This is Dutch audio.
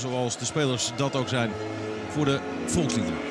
zoals de spelers dat ook zijn voor de volksliederen.